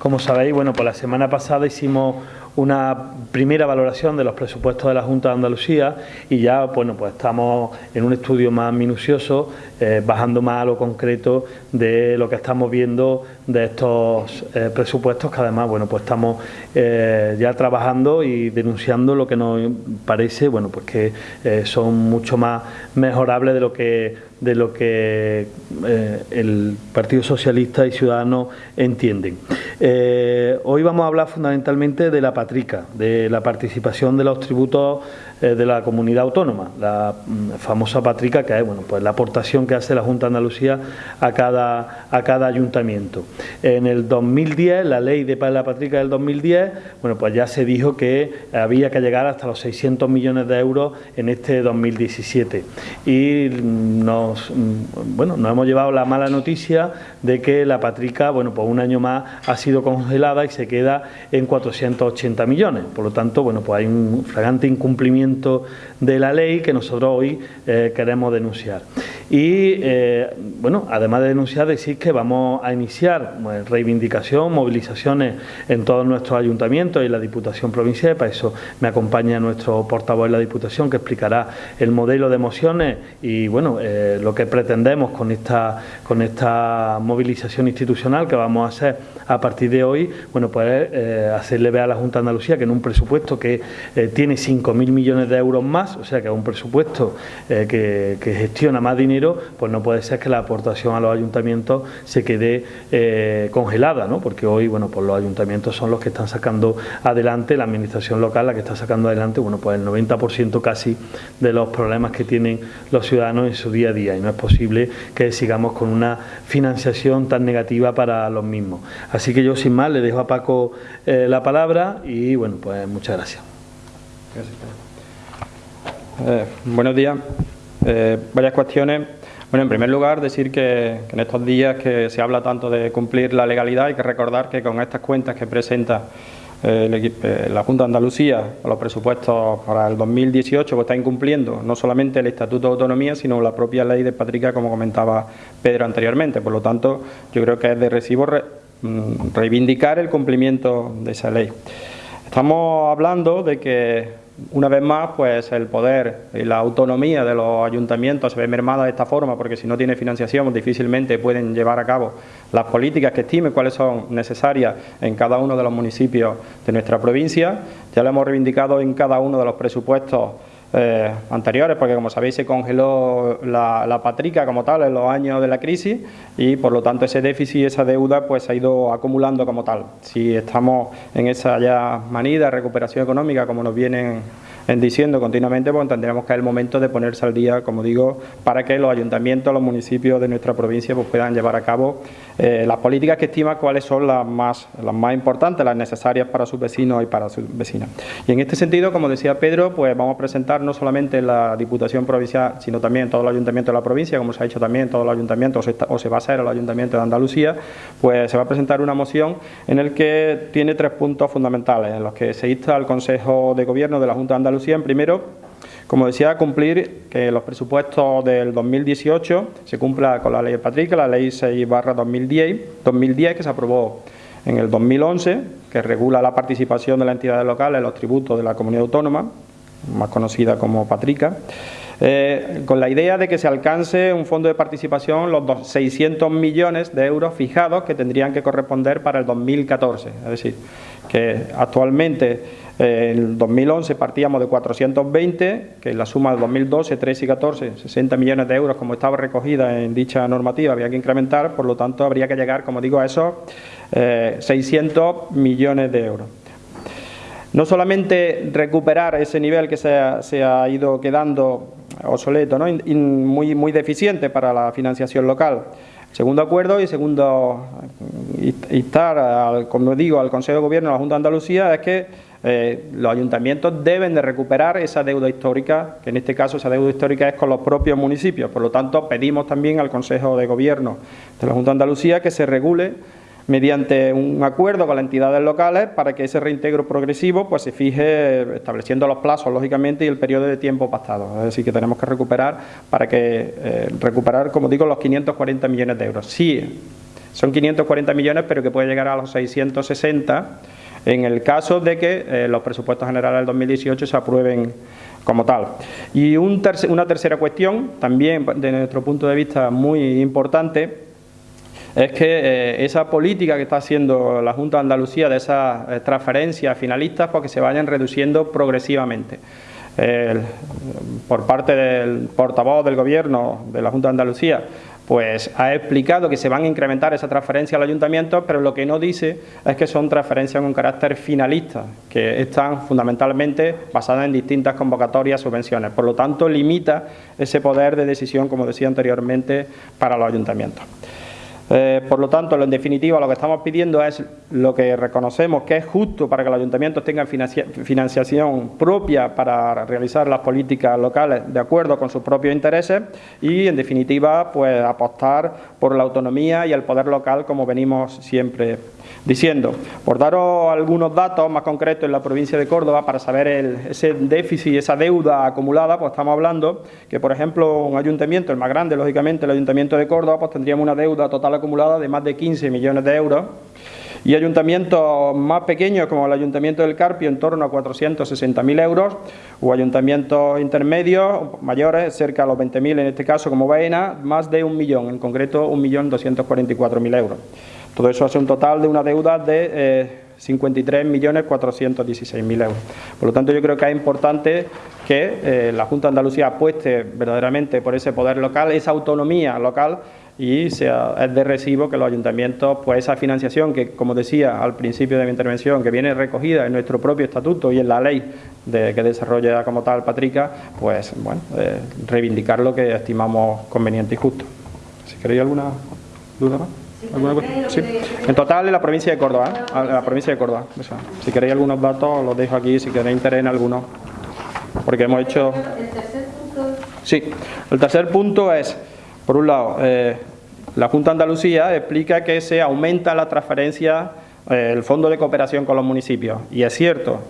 Como sabéis, bueno, pues la semana pasada hicimos una primera valoración de los presupuestos de la Junta de Andalucía y ya bueno pues estamos en un estudio más minucioso eh, bajando más a lo concreto de lo que estamos viendo de estos eh, presupuestos que además bueno pues estamos eh, ya trabajando y denunciando lo que nos parece bueno pues que son mucho más mejorables de lo que de lo que el Partido Socialista y Ciudadanos entienden. Hoy vamos a hablar fundamentalmente de la patrica, de la participación de los tributos eh, de la comunidad autónoma, la mm, famosa patrica que es bueno, pues la aportación que hace la Junta de Andalucía a cada, a cada ayuntamiento. En el 2010, la ley de la patrica del 2010, bueno, pues ya se dijo que había que llegar hasta los 600 millones de euros en este 2017 y nos, mm, bueno, nos hemos llevado la mala noticia de que la patrica, bueno, pues un año más ha sido congelada y se queda en 480 millones. Por lo tanto, bueno, pues hay un fragante incumplimiento de la ley que nosotros hoy eh, queremos denunciar. Y, eh, bueno, además de denunciar, decir que vamos a iniciar pues, reivindicación, movilizaciones en todos nuestros ayuntamientos y la Diputación Provincial. Para eso me acompaña nuestro portavoz de la Diputación, que explicará el modelo de mociones y, bueno, eh, lo que pretendemos con esta, con esta movilización institucional que vamos a hacer a partir de hoy, bueno, pues hacerle ver a la Junta de Andalucía que en un presupuesto que tiene 5.000 millones de euros más, o sea que es un presupuesto que, que gestiona más dinero pues no puede ser que la aportación a los ayuntamientos se quede eh, congelada, ¿no? porque hoy bueno, pues los ayuntamientos son los que están sacando adelante, la administración local la que está sacando adelante bueno, pues el 90% casi de los problemas que tienen los ciudadanos en su día a día y no es posible que sigamos con una financiación tan negativa para los mismos. Así que yo sin más le dejo a Paco eh, la palabra y bueno, pues muchas gracias. Eh, buenos días. varias cuestiones bueno, en primer lugar, decir que, en estos días que se habla tanto de cumplir la legalidad, hay que recordar que con estas cuentas que presenta eh, eh, la Junta de Andalucía los presupuestos para el 2018 pues está incumpliendo no solamente el Estatuto de Autonomía, sino la propia ley de Patrica, como comentaba Pedro anteriormente. Por lo tanto, yo creo que es de recibo mm, reivindicar el cumplimiento de esa ley. Estamos hablando de que una vez más, pues el poder y la autonomía de los ayuntamientos se ve mermada de esta forma, porque si no tiene financiación difícilmente pueden llevar a cabo las políticas que estimen cuáles son necesarias en cada uno de los municipios de nuestra provincia. Ya lo hemos reivindicado en cada uno de los presupuestos eh, anteriores, porque como sabéis se congeló la, patrica como tal en los años de la crisis y por lo tanto ese déficit y esa deuda pues ha ido acumulando como tal. Si estamos en esa ya manida recuperación económica como nos vienen diciendo continuamente, pues tendremos que el momento de ponerse al día, como digo, para que los ayuntamientos, los municipios de nuestra provincia pues puedan llevar a cabo eh, las políticas que estima cuáles son las más, las más importantes, las necesarias para sus vecinos y para sus vecinas. Y en este sentido, como decía Pedro, pues vamos a presentar no solamente en la Diputación Provincial, sino también todos los ayuntamientos de la provincia, como se ha hecho también todos los ayuntamientos, o se, va a hacer en los ayuntamientos de Andalucía, pues se va a presentar una moción en el que tiene tres puntos fundamentales, en los que se insta al Consejo de Gobierno de la Junta de Andalucía, primero, como decía, cumplir que los presupuestos del 2018 se cumpla con la ley de Patrick, la ley 6 barra 2010, 2010 que se aprobó en el 2011, que regula la participación de las entidades locales en los tributos de la comunidad autónoma, más conocida como Patrica, eh, con la idea de que se alcance un fondo de participación los 600 millones de euros fijados que tendrían que corresponder para el 2014. Es decir, que actualmente en 2011 partíamos de 420, que la suma de 2012, 13 y 14, 60 millones de euros, como estaba recogida en dicha normativa, había que incrementar, por lo tanto habría que llegar, como digo, a esos 600 eh, millones de euros. No solamente recuperar ese nivel que se ha, ido quedando obsoleto, ¿no? muy, muy deficiente para la financiación local, Segundo acuerdo y segundo instar, como digo, al Consejo de Gobierno de la Junta de Andalucía es que eh, los ayuntamientos deben de recuperar esa deuda histórica, que en este caso esa deuda histórica es con los propios municipios. Por lo tanto, pedimos también al Consejo de Gobierno de la Junta de Andalucía que se regule mediante un acuerdo con las entidades locales para que ese reintegro progresivo pues se fije estableciendo los plazos, lógicamente, y el periodo de tiempo pactado. Es decir, que tenemos que recuperar para que eh, recuperar, como digo, los 540 millones de euros. Si son 540 millones, pero que puede llegar a los 660 en el caso de que eh, los presupuestos generales del 2018 se aprueben como tal. Y una tercera cuestión, también de nuestro punto de vista muy importante, es que eh, esa política que está haciendo la Junta de Andalucía de esas eh, transferencias finalistas, pues que se vayan reduciendo progresivamente. por parte del portavoz del Gobierno de la Junta de Andalucía, pues ha explicado que se van a incrementar esa transferencia al ayuntamiento, pero lo que no dice es que son transferencias con carácter finalista, que están fundamentalmente basadas en distintas convocatorias, subvenciones. Por lo tanto, limita ese poder de decisión, como decía anteriormente, para los ayuntamientos. Eh, por lo tanto, en definitiva, lo que estamos pidiendo es lo que reconocemos que es justo para que los ayuntamientos tengan financiación propia para realizar las políticas locales de acuerdo con sus propios intereses y, en definitiva, pues apostar por la autonomía y el poder local como venimos siempre diciendo. Por daros algunos datos más concretos en la provincia de Córdoba para saber ese déficit, esa deuda acumulada, pues estamos hablando que, por ejemplo, un ayuntamiento, el más grande, lógicamente, el ayuntamiento de Córdoba, pues tendríamos una deuda total acumulada de más de 15 millones de euros y ayuntamientos más pequeños como el Ayuntamiento del Carpio en torno a 460.000 euros o ayuntamientos intermedios mayores cerca de los 20.000 en este caso como Baena más de un millón, en concreto 1.244.000 euros. Todo eso hace un total de una deuda de eh, 53.416.000 euros. Por lo tanto, yo creo que es importante que eh, la Junta de Andalucía apueste verdaderamente por ese poder local, esa autonomía local y sea, es de recibo que los ayuntamientos, pues esa financiación que, como decía al principio de mi intervención, que viene recogida en nuestro propio estatuto y en la ley de, que desarrolla como tal Patrica, pues bueno, eh, reivindicar lo que estimamos conveniente y justo. Si queréis alguna duda más. Sí. En total en la provincia de Córdoba, ¿eh? la provincia de Córdoba. si queréis algunos datos los dejo aquí, si queréis interés en alguno. Porque hemos hecho... ¿El tercer punto? Sí, el tercer punto es, por un lado, eh, la Junta de Andalucía explica que se aumenta la transferencia, eh, el fondo de cooperación con los municipios. Y es cierto,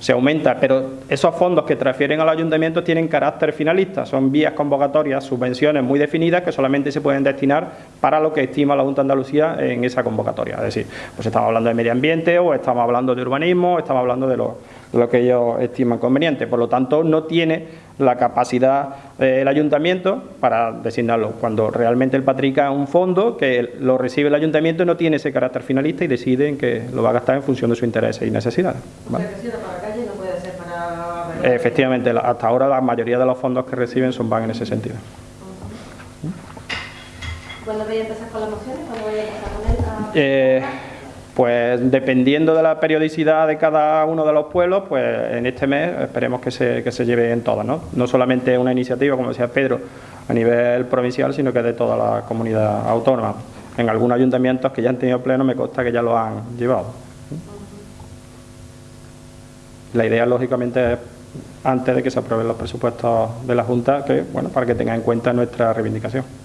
se aumenta, pero esos fondos que transfieren al ayuntamiento tienen carácter finalista, son vías convocatorias, subvenciones muy definidas que solamente se pueden destinar para lo que estima la Junta de Andalucía en esa convocatoria. Es decir, pues estamos hablando de medio ambiente o estamos hablando de urbanismo, estamos hablando de lo, que ellos estiman conveniente. Por lo tanto, no tiene la capacidad del ayuntamiento para designarlo, cuando realmente el Patrica es un fondo que lo recibe el ayuntamiento y no tiene ese carácter finalista y decide en que lo va a gastar en función de sus intereses y necesidades. Efectivamente, hasta ahora la mayoría de los fondos que reciben son van en ese sentido. ¿Cuándo voy a empezar con las mociones? ¿Cuándo voy a empezar con él? Pues dependiendo de la periodicidad de cada uno de los pueblos, pues en este mes esperemos que se, que se lleve en todas, ¿no? No solamente una iniciativa, como decía Pedro, a nivel provincial, sino que de toda la comunidad autónoma. En algunos ayuntamientos que ya han tenido pleno me consta que ya lo han llevado. La idea, lógicamente, es antes de que se aprueben los presupuestos de la Junta, que bueno, para que tenga en cuenta nuestra reivindicación.